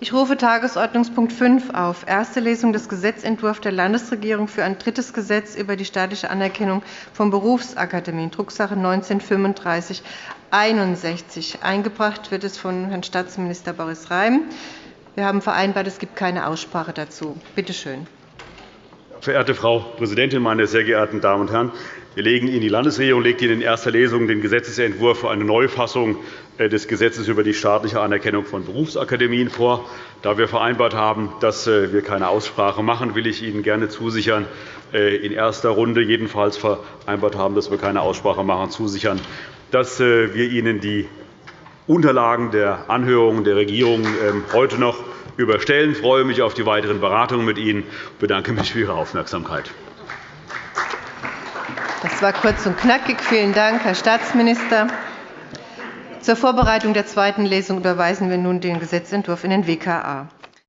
Ich rufe Tagesordnungspunkt 5 auf. Erste Lesung des Gesetzentwurfs der Landesregierung für ein drittes Gesetz über die staatliche Anerkennung von Berufsakademien, Drucksache 19-3561. Eingebracht wird es von Herrn Staatsminister Boris Rhein. Wir haben vereinbart, es gibt keine Aussprache dazu. Bitte schön. Verehrte Frau Präsidentin, meine sehr geehrten Damen und Herren! Wir legen Ihnen, die Landesregierung legt Ihnen in erster Lesung den Gesetzentwurf für eine Neufassung äh, des Gesetzes über die staatliche Anerkennung von Berufsakademien vor. Da wir vereinbart haben, dass äh, wir keine Aussprache machen, will ich Ihnen gerne zusichern, äh, in erster Runde jedenfalls vereinbart haben, dass wir keine Aussprache machen, zusichern, dass wir Ihnen die Unterlagen der Anhörungen der Regierung ähm, heute noch überstellen. Ich freue mich auf die weiteren Beratungen mit Ihnen und bedanke mich für Ihre Aufmerksamkeit. Das war kurz und knackig. Vielen Dank, Herr Staatsminister. Zur Vorbereitung der zweiten Lesung überweisen wir nun den Gesetzentwurf in den WKA.